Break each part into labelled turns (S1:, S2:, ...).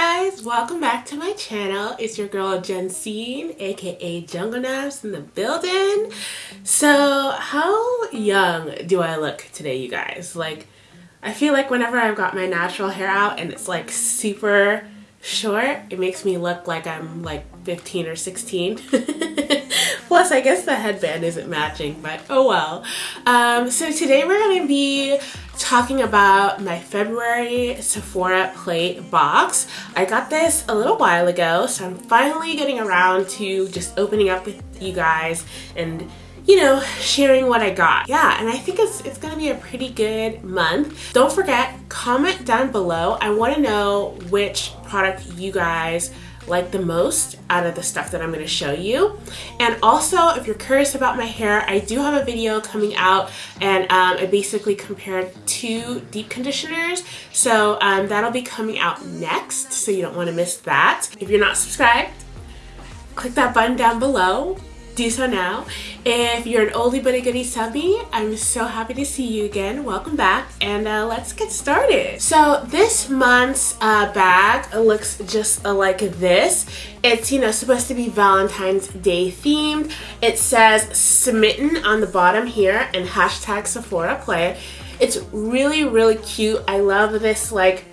S1: guys, welcome back to my channel. It's your girl Jensine, aka Jungle Naps in the building. So how young do I look today you guys? Like I feel like whenever I've got my natural hair out and it's like super short, it makes me look like I'm like 15 or 16. Plus, I guess the headband isn't matching, but oh well. Um, so today we're to be talking about my February Sephora Play box. I got this a little while ago, so I'm finally getting around to just opening up with you guys and you know, sharing what I got. Yeah, and I think it's, it's gonna be a pretty good month. Don't forget, comment down below. I wanna know which product you guys like the most out of the stuff that I'm going to show you. And also, if you're curious about my hair, I do have a video coming out and um, I basically compared two deep conditioners. So um, that'll be coming out next, so you don't want to miss that. If you're not subscribed, click that button down below do so now. If you're an oldie but a goodie subby, I'm so happy to see you again. Welcome back and uh, let's get started. So this month's uh, bag looks just like this. It's, you know, supposed to be Valentine's Day themed. It says smitten on the bottom here and hashtag Sephora Play. It's really, really cute. I love this like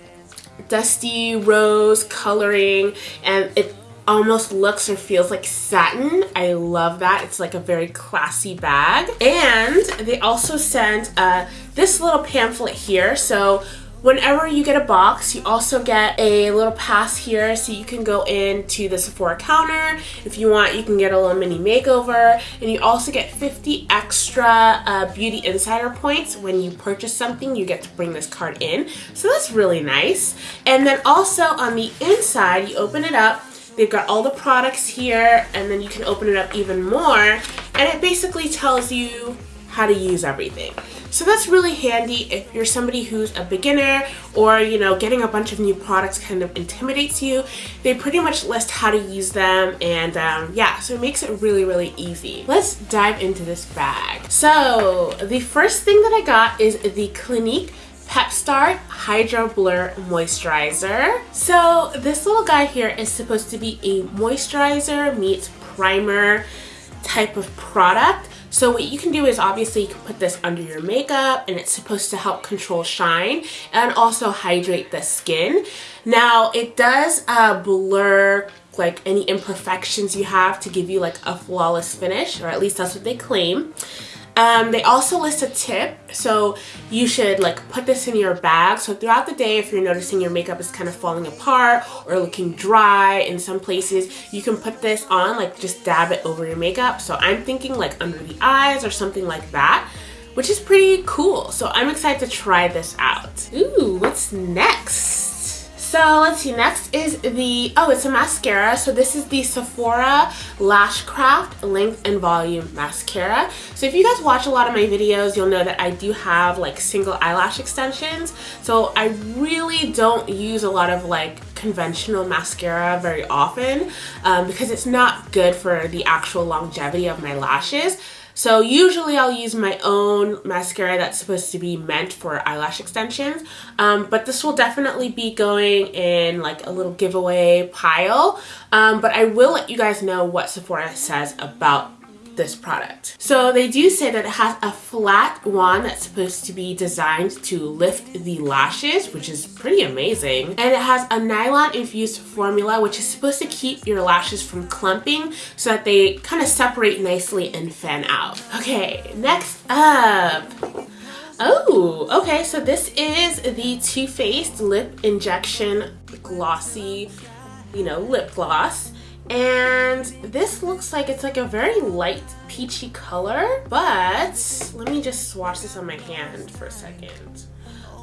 S1: dusty rose coloring and it almost looks or feels like satin. I love that. It's like a very classy bag. And they also sent uh, this little pamphlet here. So whenever you get a box, you also get a little pass here so you can go into the Sephora counter. If you want, you can get a little mini makeover. And you also get 50 extra uh, Beauty Insider points. When you purchase something, you get to bring this card in. So that's really nice. And then also on the inside, you open it up, They've got all the products here and then you can open it up even more and it basically tells you how to use everything. So that's really handy if you're somebody who's a beginner or, you know, getting a bunch of new products kind of intimidates you. They pretty much list how to use them and um, yeah, so it makes it really, really easy. Let's dive into this bag. So the first thing that I got is the Clinique Pep Start Hydro Blur Moisturizer. So this little guy here is supposed to be a moisturizer meets primer type of product. So what you can do is obviously you can put this under your makeup and it's supposed to help control shine and also hydrate the skin. Now it does uh, blur like any imperfections you have to give you like a flawless finish or at least that's what they claim. Um, they also list a tip, so you should like put this in your bag. So throughout the day, if you're noticing your makeup is kind of falling apart or looking dry in some places, you can put this on, like just dab it over your makeup. So I'm thinking like under the eyes or something like that, which is pretty cool. So I'm excited to try this out. Ooh, what's next? So let's see, next is the, oh, it's a mascara. So this is the Sephora Lash Craft Length and Volume Mascara. So if you guys watch a lot of my videos, you'll know that I do have like single eyelash extensions. So I really don't use a lot of like conventional mascara very often um, because it's not good for the actual longevity of my lashes. So usually I'll use my own mascara that's supposed to be meant for eyelash extensions. Um, but this will definitely be going in like a little giveaway pile. Um, but I will let you guys know what Sephora says about this product. So they do say that it has a flat wand that's supposed to be designed to lift the lashes, which is pretty amazing. And it has a nylon infused formula, which is supposed to keep your lashes from clumping so that they kind of separate nicely and fan out. Okay, next up. Oh, okay, so this is the Too Faced Lip Injection Glossy, you know, lip gloss and this looks like it's like a very light peachy color but let me just swatch this on my hand for a second.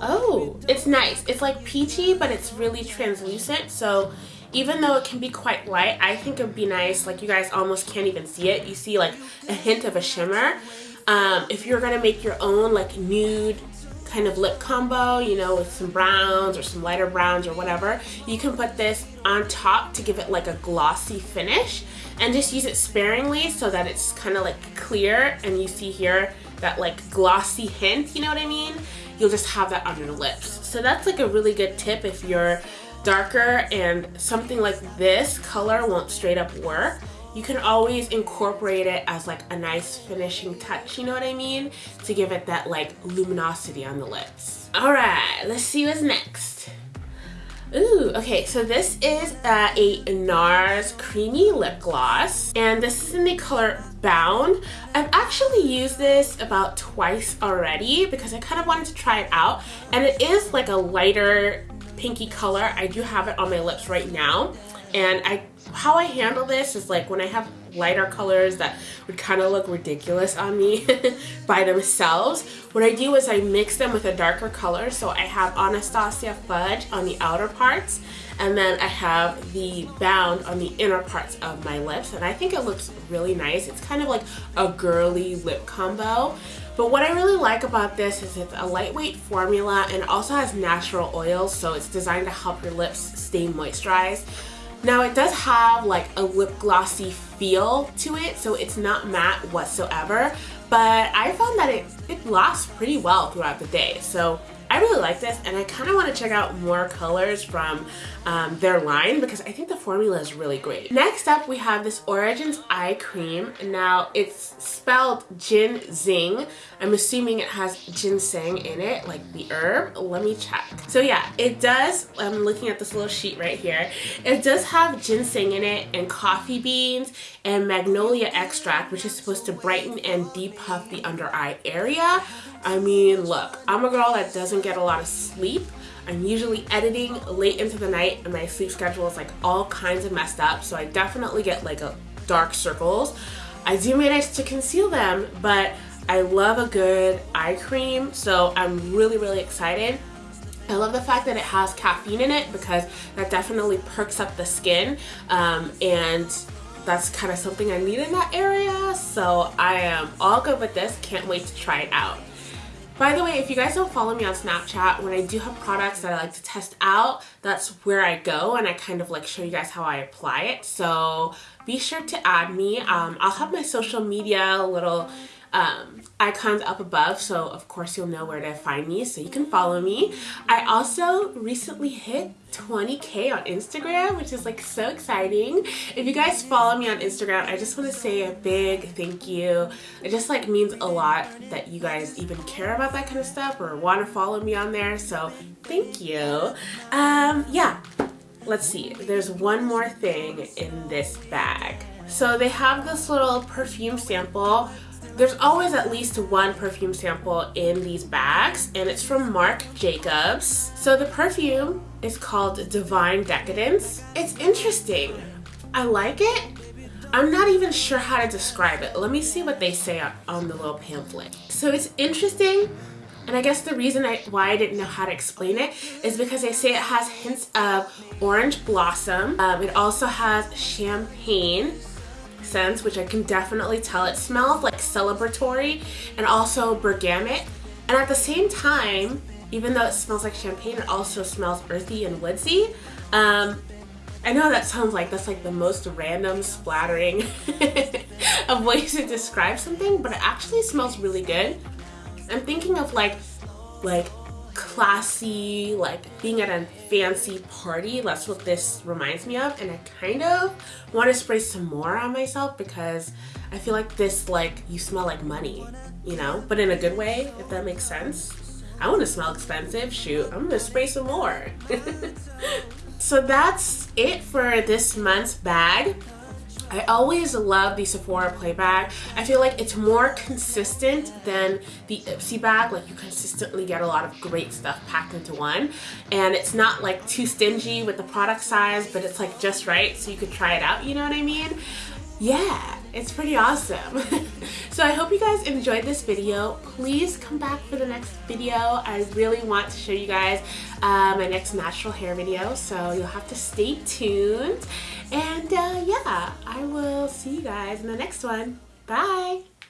S1: Oh it's nice. It's like peachy but it's really translucent. So even though it can be quite light I think it would be nice like you guys almost can't even see it. You see like a hint of a shimmer. Um, if you're gonna make your own like nude kind of lip combo, you know, with some browns or some lighter browns or whatever, you can put this on top to give it like a glossy finish and just use it sparingly so that it's kind of like clear and you see here that like glossy hint, you know what I mean? You'll just have that on your lips. So that's like a really good tip if you're darker and something like this color won't straight up work, you can always incorporate it as like a nice finishing touch, you know what I mean? To give it that like luminosity on the lips. All right, let's see what's next. Ooh, okay, so this is uh, a NARS Creamy Lip Gloss, and this is in the color Bound. I've actually used this about twice already because I kind of wanted to try it out, and it is like a lighter pinky color. I do have it on my lips right now, and I how I handle this is like when I have lighter colors that would kind of look ridiculous on me by themselves, what I do is I mix them with a darker color. So I have Anastasia Fudge on the outer parts and then I have the Bound on the inner parts of my lips and I think it looks really nice. It's kind of like a girly lip combo. But what I really like about this is it's a lightweight formula and also has natural oils so it's designed to help your lips stay moisturized. Now it does have like a lip glossy feel to it, so it's not matte whatsoever, but I found that it, it lasts pretty well throughout the day. So really like this and I kind of want to check out more colors from um, their line because I think the formula is really great. Next up we have this Origins Eye Cream. Now it's spelled GinZing. I'm assuming it has ginseng in it, like the herb. Let me check. So yeah, it does, I'm looking at this little sheet right here. It does have ginseng in it and coffee beans and magnolia extract which is supposed to brighten and depuff the under eye area. I mean, look, I'm a girl that doesn't get a lot of sleep. I'm usually editing late into the night and my sleep schedule is like all kinds of messed up. So I definitely get like a dark circles. I do manage to conceal them, but I love a good eye cream. So I'm really, really excited. I love the fact that it has caffeine in it because that definitely perks up the skin um, and that's kind of something I need in that area. So I am all good with this. Can't wait to try it out. By the way, if you guys don't follow me on Snapchat, when I do have products that I like to test out, that's where I go and I kind of like show you guys how I apply it. So be sure to add me. Um, I'll have my social media little um, icons up above so of course you'll know where to find me so you can follow me. I also recently hit 20k on Instagram which is like so exciting. If you guys follow me on Instagram I just want to say a big thank you. It just like means a lot that you guys even care about that kind of stuff or want to follow me on there so thank you. Um, yeah let's see there's one more thing in this bag. So they have this little perfume sample there's always at least one perfume sample in these bags and it's from Marc Jacobs. So the perfume is called Divine Decadence. It's interesting. I like it. I'm not even sure how to describe it. Let me see what they say on, the little pamphlet. So it's interesting and I guess the reason I, why I didn't know how to explain it is because they say it has hints of orange blossom. Um, it also has champagne which I can definitely tell. It smells like celebratory and also bergamot. And at the same time, even though it smells like champagne, it also smells earthy and woodsy. Um, I know that sounds like that's like the most random splattering of ways to describe something, but it actually smells really good. I'm thinking of like, like classy, like being at a fancy party. That's what this reminds me of. And I kind of want to spray some more on myself because I feel like this, like, you smell like money, you know? But in a good way, if that makes sense. I want to smell expensive. Shoot, I'm going to spray some more. so that's it for this month's bag. I always love the Sephora Play bag. I feel like it's more consistent than the Ipsy bag. Like you consistently get a lot of great stuff packed into one. And it's not like too stingy with the product size, but it's like just right so you could try it out, you know what I mean? Yeah, it's pretty awesome. so I hope you guys enjoyed this video. Please come back for the next video. I really want to show you guys uh, my next natural hair video, so you'll have to stay tuned. And uh, yeah, I will see you guys in the next one. Bye!